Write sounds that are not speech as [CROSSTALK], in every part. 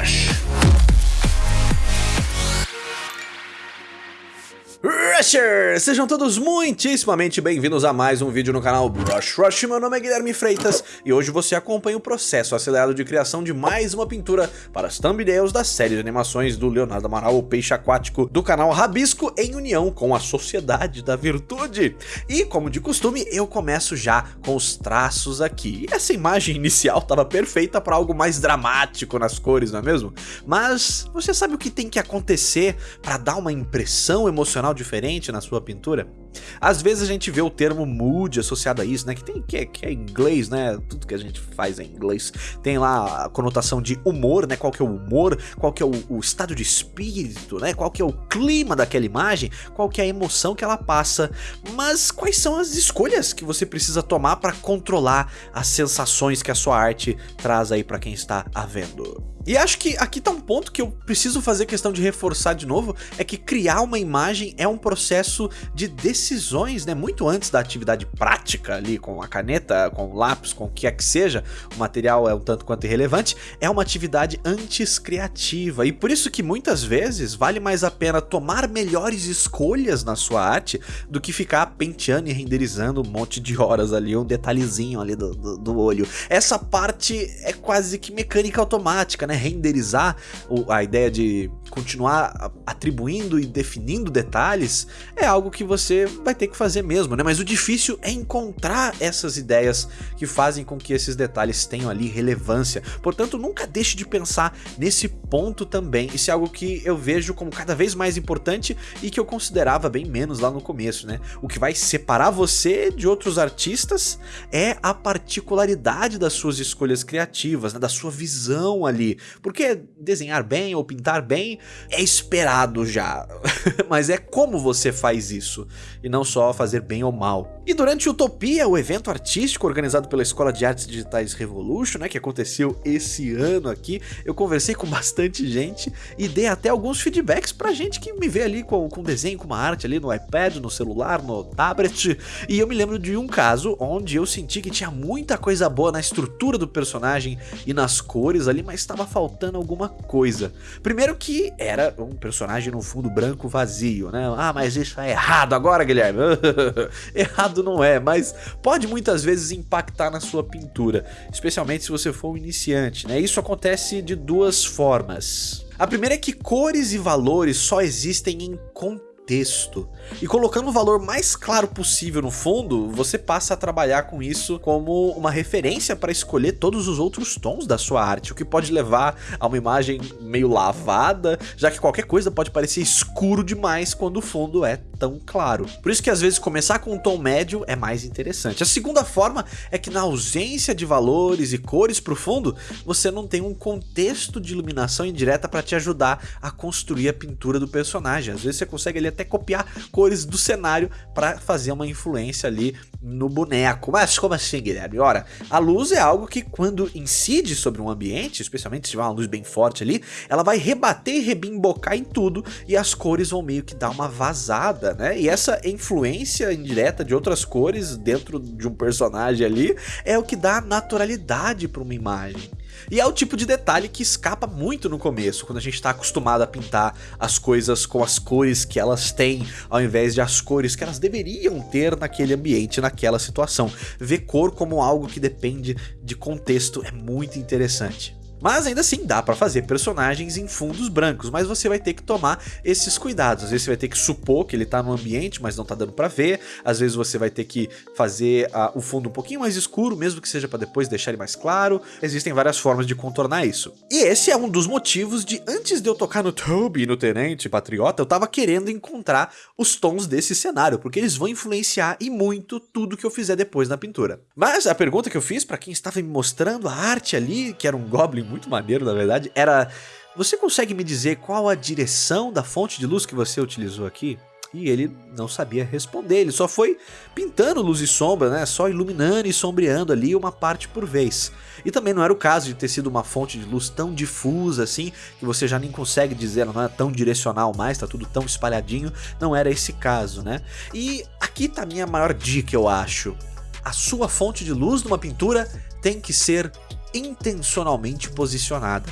Rush. Sejam todos muitíssimamente bem-vindos a mais um vídeo no canal Brush Rush. Meu nome é Guilherme Freitas e hoje você acompanha o processo acelerado de criação de mais uma pintura para as thumbnails da série de animações do Leonardo Amaral, o peixe aquático, do canal Rabisco, em união com a Sociedade da Virtude. E, como de costume, eu começo já com os traços aqui. E essa imagem inicial estava perfeita para algo mais dramático nas cores, não é mesmo? Mas você sabe o que tem que acontecer para dar uma impressão emocional diferente na sua pintura? Às vezes a gente vê o termo mood associado a isso, né? Que, tem, que, é, que é inglês, né? Tudo que a gente faz é inglês. Tem lá a conotação de humor, né? Qual que é o humor, qual que é o, o, estado de espírito, né? Qual que é o clima daquela imagem, qual que é a emoção que ela passa. Mas quais são as escolhas que você precisa tomar para controlar as sensações que a sua arte traz aí para quem está a vendo? E acho que aqui tá um ponto que eu preciso fazer questão de reforçar de novo, é que criar uma imagem é um processo de decisões, né, muito antes da atividade prática ali, com a caneta, com o lápis, com o que é que seja, o material é um tanto quanto irrelevante, é uma atividade antes criativa, e por isso que muitas vezes vale mais a pena tomar melhores escolhas na sua arte do que ficar penteando e renderizando um monte de horas ali, um detalhezinho ali do, do, do olho. Essa parte é quase que mecânica automática, né, renderizar a ideia de continuar atribuindo e definindo detalhes é algo que você vai ter que fazer mesmo, né? Mas o difícil é encontrar essas ideias que fazem com que esses detalhes tenham ali relevância. Portanto, nunca deixe de pensar nesse ponto também. Isso é algo que eu vejo como cada vez mais importante e que eu considerava bem menos lá no começo, né? O que vai separar você de outros artistas é a particularidade das suas escolhas criativas, né? da sua visão ali. Porque desenhar bem ou pintar bem é esperado já, [LAUGHS] mas é como você faz isso, e não só fazer bem ou mal. E durante Utopia, o evento artístico organizado pela Escola de Artes Digitais Revolution, né, que aconteceu esse ano aqui, eu conversei com [LAUGHS] bastante gente e dei até alguns feedbacks pra gente que me vê ali com, com desenho, com uma arte ali no iPad, no celular, no tablet, e eu me lembro de um caso onde eu senti que tinha muita coisa boa na estrutura do personagem e nas cores ali, mas estava faltando alguma coisa. Primeiro que era um personagem no fundo branco vazio, né? Ah, mas isso é errado agora, Guilherme. [LAUGHS] errado não é, mas pode muitas vezes impactar na sua pintura, especialmente se você for um iniciante, né? Isso acontece de duas formas. A primeira é que cores e valores só existem em contexto texto. E colocando o valor mais claro possível no fundo, você passa a trabalhar com isso como uma referência para escolher todos os outros tons da sua arte, o que pode levar a uma imagem meio lavada, já que qualquer coisa pode parecer escuro demais quando o fundo é tão claro. Por isso que às vezes começar com um tom médio é mais interessante. A segunda forma é que na ausência de valores e cores para o fundo, você não tem um contexto de iluminação indireta para te ajudar a construir a pintura do personagem. Às vezes você consegue ali até copiar cores do cenário para fazer uma influência ali no boneco. Mas como assim, Guilherme? Ora, a luz é algo que quando incide sobre um ambiente, especialmente se tiver uma luz bem forte ali, ela vai rebater e rebimbocar em tudo e as cores vão meio que dar uma vazada, né? E essa influência indireta de outras cores dentro de um personagem ali é o que dá naturalidade para uma imagem. E é o tipo de detalhe que escapa muito no começo, quando a gente está acostumado a pintar as coisas com as cores que elas têm, ao invés de as cores que elas deveriam ter naquele ambiente, naquela situação. Ver cor como algo que depende de contexto é muito interessante. Mas ainda assim dá para fazer personagens em fundos brancos, mas você vai ter que tomar esses cuidados. Às vezes você vai ter que supor que ele tá no ambiente, mas não tá dando para ver. Às vezes você vai ter que fazer uh, o fundo um pouquinho mais escuro, mesmo que seja para depois deixar ele mais claro. Existem várias formas de contornar isso. E esse é um dos motivos de antes de eu tocar no Toby no Tenente Patriota, eu tava querendo encontrar os tons desse cenário, porque eles vão influenciar e muito tudo que eu fizer depois na pintura. Mas a pergunta que eu fiz para quem estava me mostrando a arte ali, que era um Goblin muito maneiro, na verdade, era... Você consegue me dizer qual a direção da fonte de luz que você utilizou aqui? E ele não sabia responder, ele só foi pintando luz e sombra, né? Só iluminando e sombreando ali uma parte por vez. E também não era o caso de ter sido uma fonte de luz tão difusa assim, que você já nem consegue dizer, não é tão direcional mais, tá tudo tão espalhadinho, não era esse caso, né? E aqui tá a minha maior dica, eu acho. A sua fonte de luz numa pintura tem que ser intencionalmente posicionada.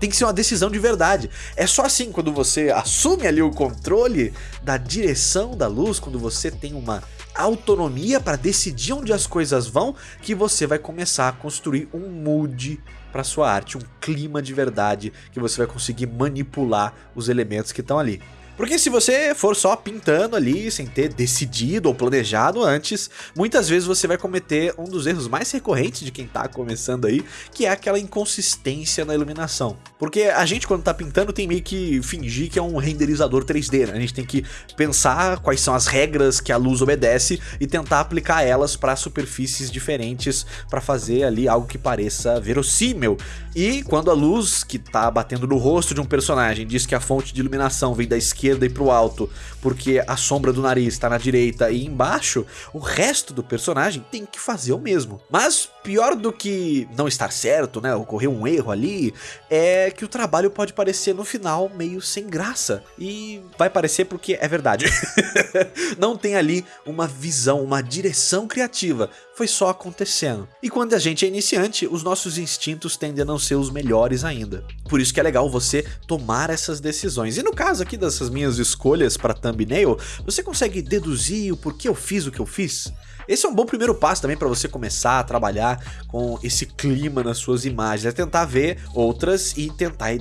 Tem que ser uma decisão de verdade. É só assim quando você assume ali o controle da direção da luz, quando você tem uma autonomia para decidir onde as coisas vão, que você vai começar a construir um mood para sua arte, um clima de verdade que você vai conseguir manipular os elementos que estão ali. Porque se você for só pintando ali, sem ter decidido ou planejado antes, muitas vezes você vai cometer um dos erros mais recorrentes de quem tá começando aí, que é aquela inconsistência na iluminação. Porque a gente quando tá pintando tem meio que fingir que é um renderizador 3D, né? A gente tem que pensar quais são as regras que a luz obedece e tentar aplicar elas para superfícies diferentes para fazer ali algo que pareça verossímil. E quando a luz que tá batendo no rosto de um personagem diz que a fonte de iluminação vem da esquerda esquerda e pro alto, porque a sombra do nariz está na direita e embaixo, o resto do personagem tem que fazer o mesmo. Mas pior do que não estar certo, né, ocorrer um erro ali, é que o trabalho pode parecer no final meio sem graça. E vai parecer porque é verdade. [LAUGHS] não tem ali uma visão, uma direção criativa, foi só acontecendo. E quando a gente é iniciante, os nossos instintos tendem a não ser os melhores ainda. Por isso que é legal você tomar essas decisões. E no caso aqui dessas minhas escolhas para thumbnail, você consegue deduzir o porquê eu fiz o que eu fiz? Esse é um bom primeiro passo também para você começar a trabalhar com esse clima nas suas imagens, é tentar ver outras e tentar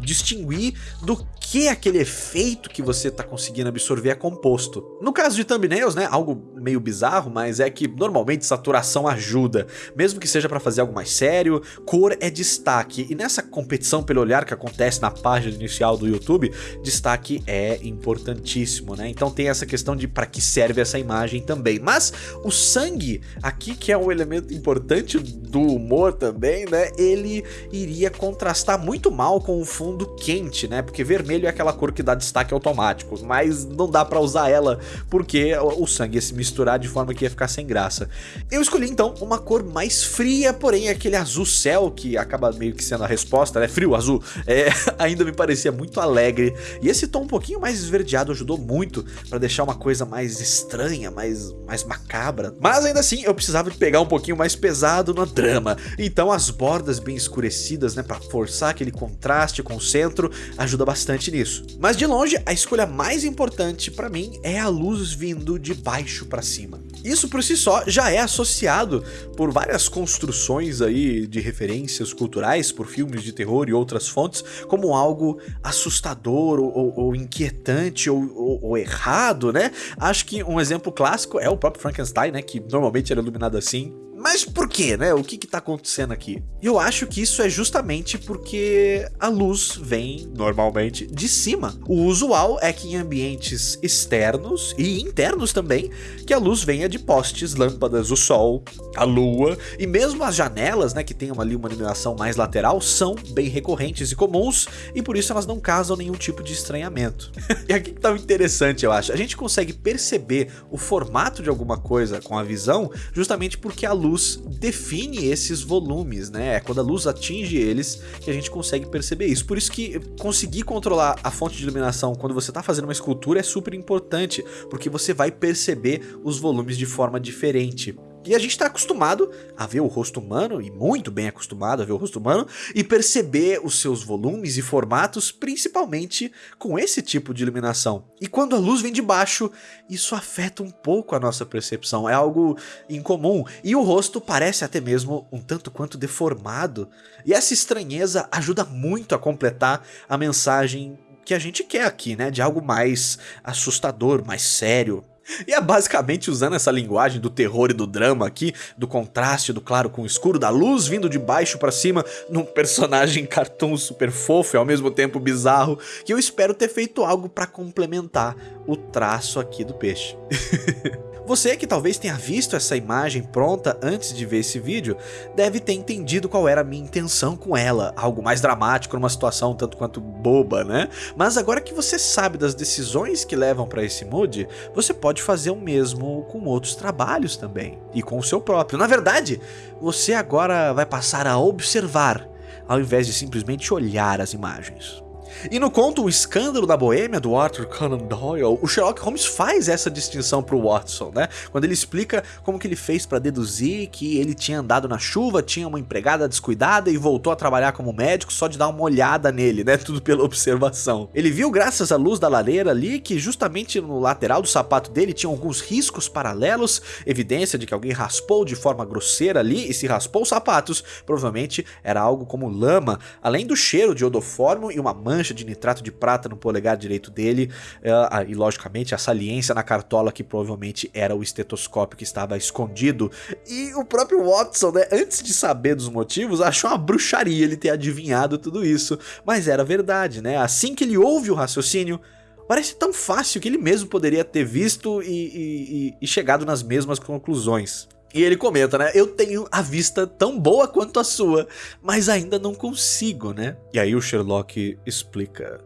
distinguir do que aquele efeito que você está conseguindo absorver é composto. No caso de thumbnails, né, algo meio bizarro, mas é que normalmente saturação ajuda, mesmo que seja para fazer algo mais sério, cor é destaque, e nessa competição pelo olhar que acontece na página inicial do YouTube, destaque é importantíssimo, né? Então tem essa questão de para que serve essa imagem também. Mas o sangue, aqui que é um elemento importante do humor também, né, ele iria contrastar muito mal com o fundo quente, né? Porque vermelho é aquela cor que dá destaque automático, mas não dá pra usar ela porque o sangue ia se misturar de forma que ia ficar sem graça. Eu escolhi então uma cor mais fria, porém aquele azul céu que acaba meio que sendo a resposta, né? Frio, azul, [LAUGHS] é, ainda me parecia muito alegre. E esse tom um pouquinho mais esverdeado ajudou muito para deixar uma coisa mais estranha, mais, mais macabra. Mas ainda assim eu precisava de pegar um pouquinho mais pesado no drama. Então as bordas bem escurecidas, né, para forçar aquele contraste com o centro, ajuda bastante nisso. Mas de longe, a escolha mais importante para mim é a luz vindo de baixo para cima. Isso por si só já é associado por várias construções aí de referências culturais, por filmes de terror e outras fontes, como algo assustador ou, ou, ou inquietante ou, ou, errado, né? Acho que um exemplo clássico é o próprio Frankenstein, né? Que normalmente era iluminado assim, mas por quê, né? O que que tá acontecendo aqui? Eu acho que isso é justamente porque a luz vem, normalmente, de cima. O usual é que em ambientes externos e internos também, que a luz venha de postes, lâmpadas, o sol, a lua, e mesmo as janelas, né, que tenham ali uma iluminação mais lateral, são bem recorrentes e comuns, e por isso elas não causam nenhum tipo de estranhamento. [LAUGHS] e aqui que tá interessante, eu acho. A gente consegue perceber o formato de alguma coisa com a visão, justamente porque a luz luz define esses volumes, né? É quando a luz atinge eles que a gente consegue perceber isso. Por isso que conseguir controlar a fonte de iluminação quando você está fazendo uma escultura é super importante, porque você vai perceber os volumes de forma diferente. E a gente está acostumado a ver o rosto humano, e muito bem acostumado a ver o rosto humano, e perceber os seus volumes e formatos, principalmente com esse tipo de iluminação. E quando a luz vem de baixo, isso afeta um pouco a nossa percepção, é algo incomum, e o rosto parece até mesmo um tanto quanto deformado. E essa estranheza ajuda muito a completar a mensagem que a gente quer aqui, né? De algo mais assustador, mais sério, e é basicamente usando essa linguagem do terror e do drama aqui, do contraste do claro com o escuro, da luz vindo de baixo para cima, num personagem [LAUGHS] cartoon super fofo e ao mesmo tempo bizarro, que eu espero ter feito algo para complementar o traço aqui do peixe. [LAUGHS] Você que talvez tenha visto essa imagem pronta antes de ver esse vídeo, deve ter entendido qual era a minha intenção com ela, algo mais dramático numa situação tanto quanto boba, né? Mas agora que você sabe das decisões que levam para esse mood, você pode fazer o mesmo com outros trabalhos também, e com o seu próprio. Na verdade, você agora vai passar a observar, ao invés de simplesmente olhar as imagens. E no conto O Escândalo da Boêmia, do Arthur Conan Doyle, o Sherlock Holmes faz essa distinção pro Watson, né? Quando ele explica como que ele fez para deduzir que ele tinha andado na chuva, tinha uma empregada descuidada e voltou a trabalhar como médico só de dar uma olhada nele, né? [LAUGHS] Tudo pela observação. Ele viu, graças à luz da lareira ali, que justamente no lateral do sapato dele tinha alguns riscos paralelos, evidência de que alguém raspou de forma grosseira ali, e se raspou os sapatos, provavelmente era algo como lama, além do cheiro de odofórmio e uma mancha de nitrato de prata no polegar direito dele, uh, e logicamente a saliência na cartola que provavelmente era o estetoscópio que estava escondido. E o próprio Watson, né, antes de saber dos motivos, achou uma bruxaria ele ter adivinhado tudo isso, mas era verdade, né? Assim que ele ouve o raciocínio, parece tão fácil que ele mesmo poderia ter visto e, e, e chegado nas mesmas conclusões. E ele comenta, né? Eu tenho a vista tão boa quanto a sua, mas ainda não consigo, né? E aí o Sherlock explica.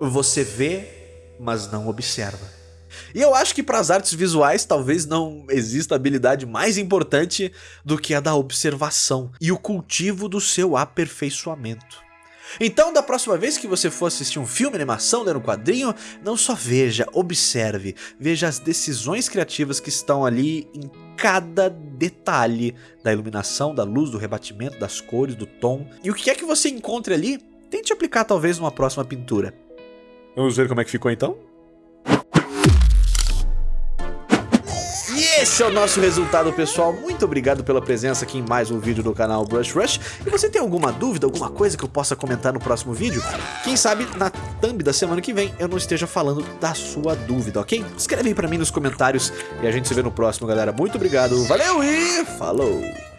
Você vê, mas não observa. E eu acho que para as artes visuais talvez não exista habilidade mais importante do que a da observação e o cultivo do seu aperfeiçoamento. Então, da próxima vez que você for assistir um filme, animação, ler um quadrinho, não só veja, observe, veja as decisões criativas que estão ali em cada detalhe da iluminação, da luz, do rebatimento, das cores, do tom. E o que é que você encontre ali, tente aplicar talvez numa próxima pintura. Vamos ver como é que ficou então? Esse é o nosso resultado, pessoal. Muito obrigado pela presença aqui em mais um vídeo do canal Brush Rush. E você tem alguma dúvida, alguma coisa que eu possa comentar no próximo vídeo? Quem sabe na thumb da semana que vem eu não esteja falando da sua dúvida, ok? Escreve aí pra mim nos comentários e a gente se vê no próximo, galera. Muito obrigado, valeu e falou!